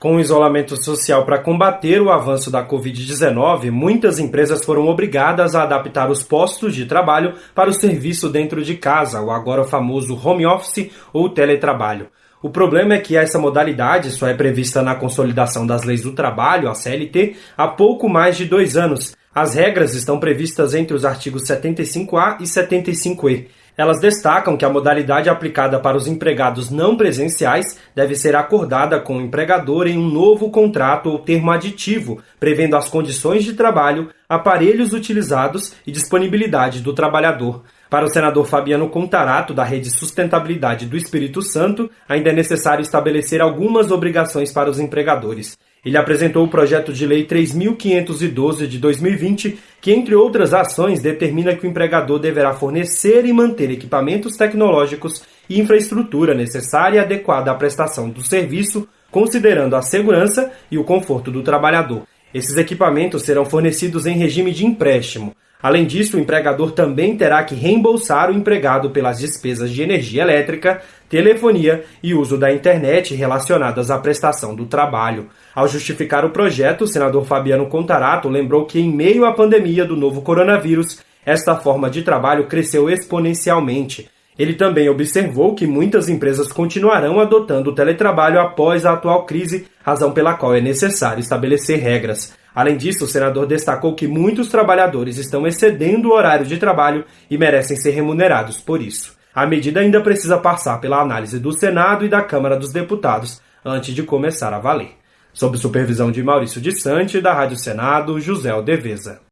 Com o isolamento social para combater o avanço da Covid-19, muitas empresas foram obrigadas a adaptar os postos de trabalho para o serviço dentro de casa, o agora famoso home office ou teletrabalho. O problema é que essa modalidade só é prevista na Consolidação das Leis do Trabalho, a CLT, há pouco mais de dois anos. As regras estão previstas entre os artigos 75A e 75E. Elas destacam que a modalidade aplicada para os empregados não presenciais deve ser acordada com o empregador em um novo contrato ou termo aditivo, prevendo as condições de trabalho, aparelhos utilizados e disponibilidade do trabalhador. Para o senador Fabiano Contarato, da Rede Sustentabilidade do Espírito Santo, ainda é necessário estabelecer algumas obrigações para os empregadores. Ele apresentou o projeto de lei 3.512 de 2020, que, entre outras ações, determina que o empregador deverá fornecer e manter equipamentos tecnológicos e infraestrutura necessária e adequada à prestação do serviço, considerando a segurança e o conforto do trabalhador. Esses equipamentos serão fornecidos em regime de empréstimo. Além disso, o empregador também terá que reembolsar o empregado pelas despesas de energia elétrica, telefonia e uso da internet relacionadas à prestação do trabalho. Ao justificar o projeto, o senador Fabiano Contarato lembrou que, em meio à pandemia do novo coronavírus, esta forma de trabalho cresceu exponencialmente. Ele também observou que muitas empresas continuarão adotando o teletrabalho após a atual crise, razão pela qual é necessário estabelecer regras. Além disso, o senador destacou que muitos trabalhadores estão excedendo o horário de trabalho e merecem ser remunerados por isso. A medida ainda precisa passar pela análise do Senado e da Câmara dos Deputados antes de começar a valer. Sob supervisão de Maurício de Sante, da Rádio Senado, José Aldeveza.